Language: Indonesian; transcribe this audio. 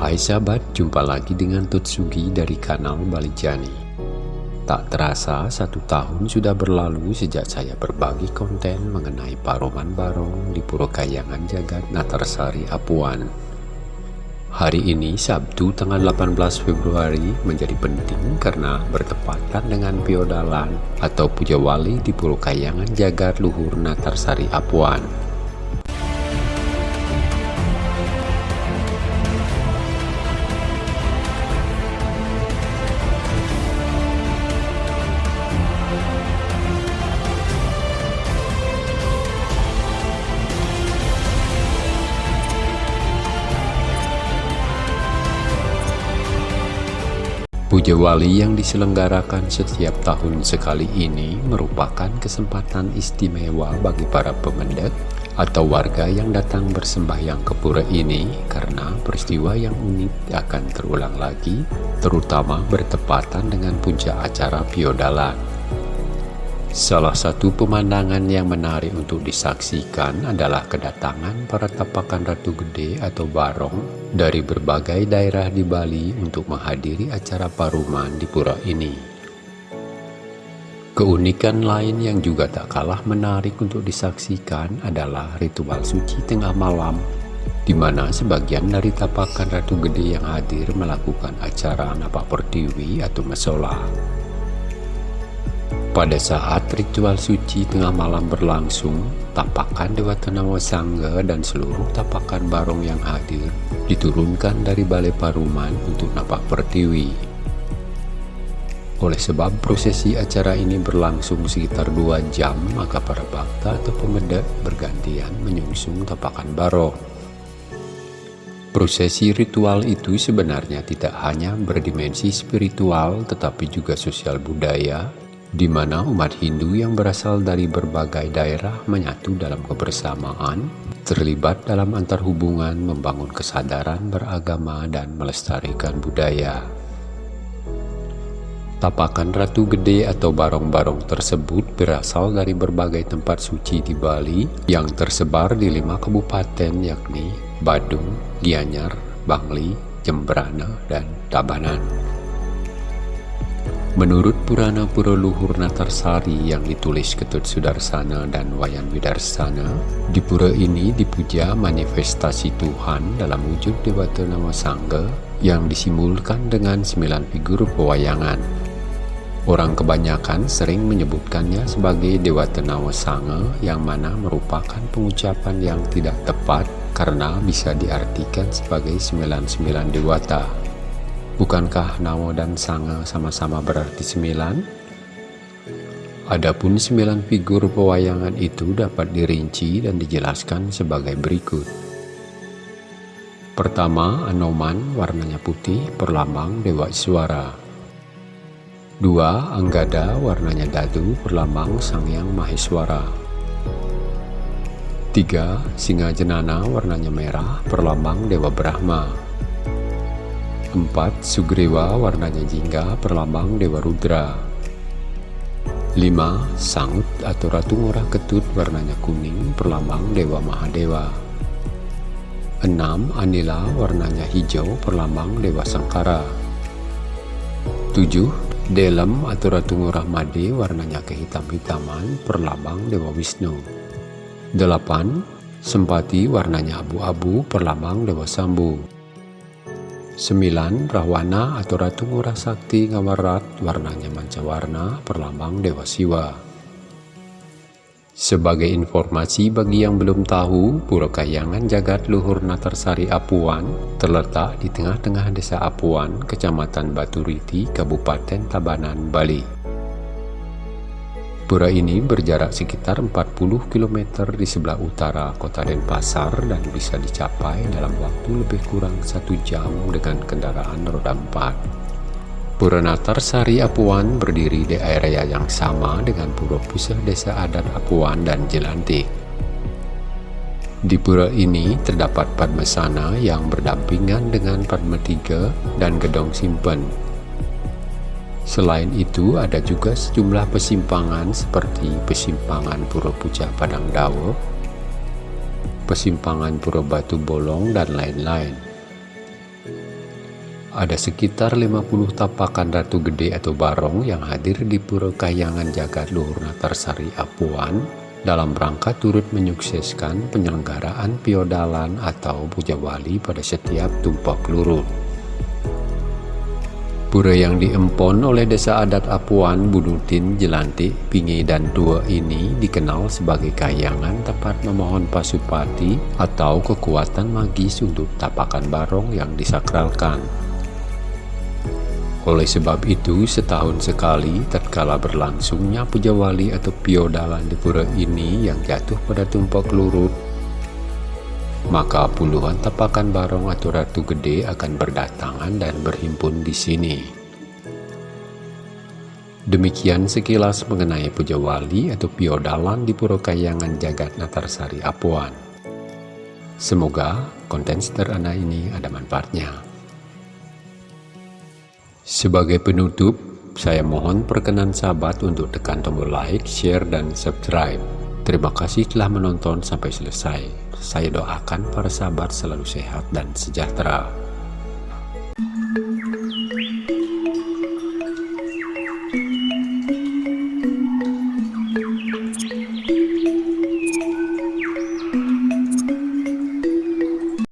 Hai sahabat, jumpa lagi dengan Tutsugi dari kanal Balijani. Tak terasa, satu tahun sudah berlalu sejak saya berbagi konten mengenai Paroman Barong di Puro Kayangan Jagat Natarsari Apuan. Hari ini, Sabtu tanggal 18 Februari, menjadi penting karena bertepatan dengan Piodalan atau Puja Wali di Puro Kayangan Jagat Luhur Natarsari Apuan. Puja Wali yang diselenggarakan setiap tahun sekali ini merupakan kesempatan istimewa bagi para pemendek atau warga yang datang bersembahyang ke pura ini karena peristiwa yang unik akan terulang lagi, terutama bertepatan dengan puncak acara Piodalan. Salah satu pemandangan yang menarik untuk disaksikan adalah kedatangan para tapakan Ratu Gede atau Barong dari berbagai daerah di Bali untuk menghadiri acara paruman di pura ini. Keunikan lain yang juga tak kalah menarik untuk disaksikan adalah ritual suci tengah malam, di mana sebagian dari tapakan Ratu Gede yang hadir melakukan acara napak pertiwi atau mesola. Pada saat ritual suci tengah malam berlangsung, tapakan Dewa Tanawa Sangga dan seluruh tapakan barong yang hadir diturunkan dari Balai Paruman untuk napak pertiwi. Oleh sebab prosesi acara ini berlangsung sekitar dua jam, maka para bakta atau pemedak bergantian menyungsung tapakan barong. Prosesi ritual itu sebenarnya tidak hanya berdimensi spiritual tetapi juga sosial budaya di mana umat Hindu yang berasal dari berbagai daerah menyatu dalam kebersamaan, terlibat dalam antar hubungan, membangun kesadaran beragama, dan melestarikan budaya. Tapakan Ratu Gede atau barong-barong tersebut berasal dari berbagai tempat suci di Bali yang tersebar di lima kabupaten yakni Badung, Gianyar, Bangli, Jembrana, dan Tabanan. Menurut Purana Pura Luhur Natarsari yang ditulis Ketut Sudarsana dan Wayan Widarsana, di pura ini dipuja manifestasi Tuhan dalam wujud Dewata Nama Sangga yang disimbolkan dengan sembilan figur pewayangan. Orang kebanyakan sering menyebutkannya sebagai Dewata Nama Sangga yang mana merupakan pengucapan yang tidak tepat karena bisa diartikan sebagai sembilan-sembilan dewata. Bukankah Nawa dan Sanga sama-sama berarti sembilan? Adapun sembilan figur pewayangan itu dapat dirinci dan dijelaskan sebagai berikut. Pertama, Anoman warnanya putih perlambang Dewa Iswara. Dua, Anggada warnanya dadu perlambang Sang Yang Maheswara. Tiga, Singa Jenana warnanya merah perlambang Dewa Brahma. 4. Sugriwa warnanya jingga perlambang Dewa Rudra 5. Sangut atau Ratu Ngurah Ketut warnanya kuning perlambang Dewa Mahadewa 6. Anila warnanya hijau perlambang Dewa Sangkara 7. Delem atau Ratu Ngurah Made warnanya kehitam-hitaman perlambang Dewa Wisnu 8. Sempati warnanya abu-abu perlambang Dewa Sambu 9. Rahwana atau Ratu Ngurah Sakti Ngawarat warnanya mancawarna perlambang Dewa Siwa. Sebagai informasi bagi yang belum tahu, Pura Kayangan Jagat Luhur Natarsari Apuan terletak di tengah-tengah desa Apuan, Kecamatan Baturiti, Kabupaten Tabanan, Bali. Pura ini berjarak sekitar 40 km di sebelah utara kota Denpasar dan bisa dicapai dalam waktu lebih kurang satu jam dengan kendaraan roda 4. Pura Natar Sari Apuan berdiri di area yang sama dengan Pura Pusat Desa Adat Apuan dan Jelantik. Di pura ini terdapat Padmasana yang berdampingan dengan Padma Tiga dan Gedong Simpen Selain itu, ada juga sejumlah persimpangan seperti persimpangan Pura Pucak Padang Dawa, persimpangan Pura Batu Bolong, dan lain-lain. Ada sekitar 50 tapakan Ratu Gede atau Barong yang hadir di Pura Kayangan Jagat Luhur Natarsari Apuan dalam rangka turut menyukseskan penyelenggaraan piodalan atau puja wali pada setiap tumpah lurut. Pura yang diempon oleh desa adat Apuan, Bunutin, Jelantik, Pingi, dan Tua ini dikenal sebagai kayangan tempat memohon pasupati atau kekuatan magis untuk tapakan barong yang disakralkan. Oleh sebab itu, setahun sekali tatkala berlangsungnya puja wali atau piodalan di pura ini yang jatuh pada tumpak lurut, maka puluhan tapakan barong atau ratu gede akan berdatangan dan berhimpun di sini. Demikian sekilas mengenai puja wali atau piodalan di Pura Kayangan Jagat Natarsari Apuan. Semoga konten sederhana ini ada manfaatnya. Sebagai penutup, saya mohon perkenan sahabat untuk tekan tombol like, share, dan subscribe. Terima kasih telah menonton sampai selesai. Saya doakan para sahabat selalu sehat dan sejahtera.